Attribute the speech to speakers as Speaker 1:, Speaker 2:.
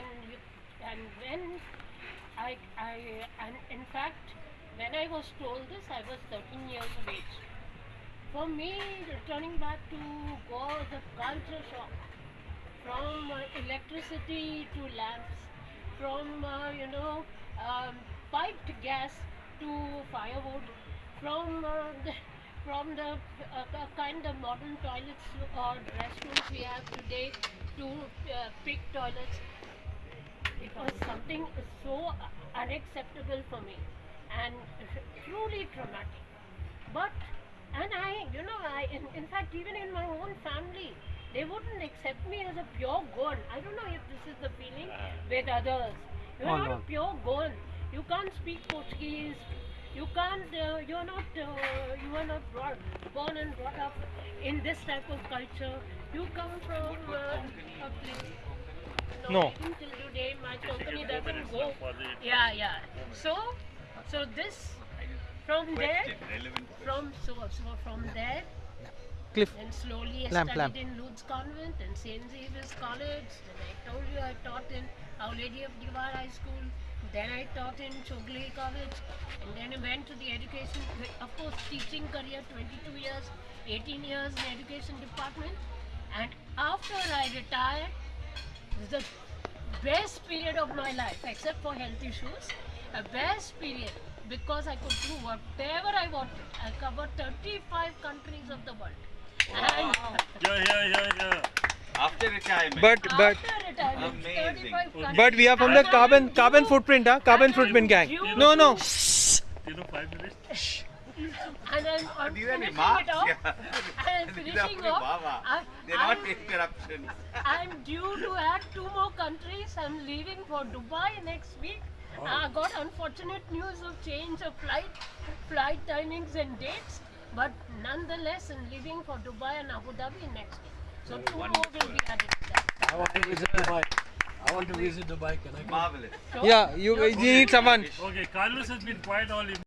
Speaker 1: and you, and when I I and in fact when I was told this I was 13 years of age. For me, returning back to Goa was a culture shock. From uh, electricity to lamps, from uh, you know um, piped gas to firewood, from uh, the, from the uh, kind of modern toilets or restrooms we have today to uh, pig toilets. It was something so unacceptable for me and truly traumatic. But and I, you know, I in, in fact even in my own family, they wouldn't accept me as a pure Goan. I don't know if this is the feeling with others. You're
Speaker 2: Oh,
Speaker 1: not
Speaker 2: no.
Speaker 1: a pure Goan. You can't speak Portuguese. You can't. Uh, you're not. Uh, you are not brought, born and brought up in this type of culture. You come from uh, a place.
Speaker 2: No.
Speaker 1: till today my company doesn't go. Yeah, yeah. So, so this from there, from so so from there,
Speaker 2: Cliff.
Speaker 1: then slowly I
Speaker 2: Lamp,
Speaker 1: studied
Speaker 2: lamp.
Speaker 1: in Lutz Convent and St. Xavier's College. Then I told you I taught in Our Lady of Diwar High School. Then I taught in Chowgule College. And then I went to the education, of course, teaching career 22 years, 18 years in education department. And after I retired, the best period of my life, except for health issues, a best period because I could do whatever I wanted. I covered 35 countries of the world. And
Speaker 3: Yeah, yeah, yeah, yeah.
Speaker 4: After retirement.
Speaker 2: But but
Speaker 1: after retirement,
Speaker 4: Amazing.
Speaker 2: but we are from the carbon carbon footprint, huh? Carbon footprint gang.
Speaker 1: due
Speaker 2: No no.
Speaker 3: You know, five minutes.
Speaker 1: And I'm, I'm
Speaker 4: These are
Speaker 1: finishing
Speaker 4: remarks.
Speaker 1: it off.
Speaker 4: yeah.
Speaker 1: I'm
Speaker 4: These are
Speaker 1: finishing off. I, uh,
Speaker 4: They're not
Speaker 1: I'm,
Speaker 4: interruptions.
Speaker 1: I'm due to add two more countries. I'm leaving for Dubai next week. I got unfortunate news of change of flight, flight timings and dates, but nonetheless, I'm leaving for Dubai and Abu Dhabi next week. So two more will be added to that.
Speaker 5: I want to visit Dubai. I want to visit Dubai. Can I come?
Speaker 4: Marvelous.
Speaker 1: So,
Speaker 2: Yeah, you you need someone.
Speaker 3: Okay, Carlos has been quiet all evening.